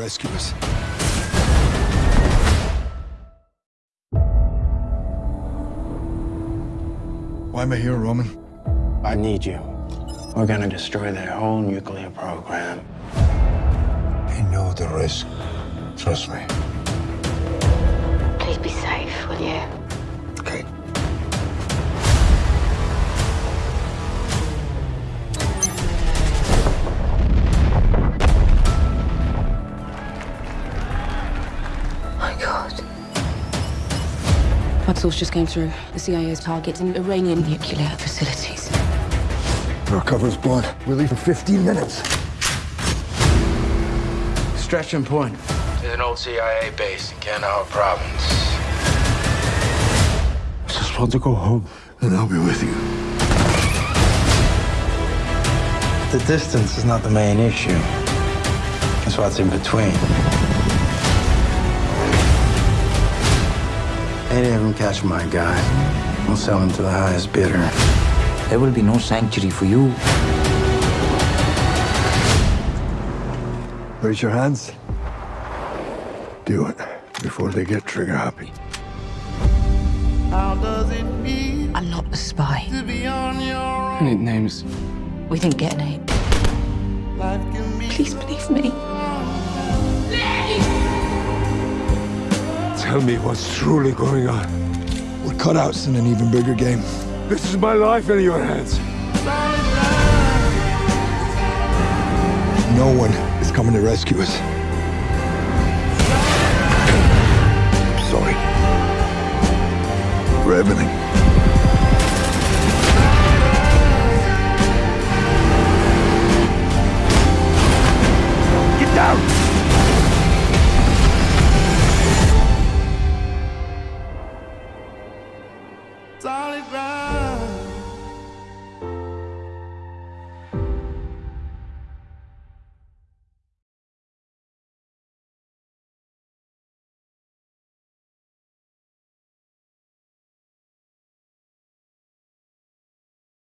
rescue us. Why am I here, Roman? I need you. We're gonna destroy their whole nuclear program. I know the risk. Trust me. Please be safe, will you? Flood source just came through. The CIA's is targeting Iranian nuclear facilities. Our cover's blown. We leave in 15 minutes. Stretching Point is an old CIA base in Kandahar province. I just want to go home, and I'll be with you. The distance is not the main issue. It's what's in between. Any of catch my guy. We'll sell him to the highest bidder. There will be no sanctuary for you. Raise your hands. Do it before they get trigger happy. I'm not a spy. I need names. We didn't get an aid. Please believe me. Tell me what's truly going on. We're cutouts in an even bigger game. This is my life in your hands. No one is coming to rescue us. Sorry. For everything. Solid ground.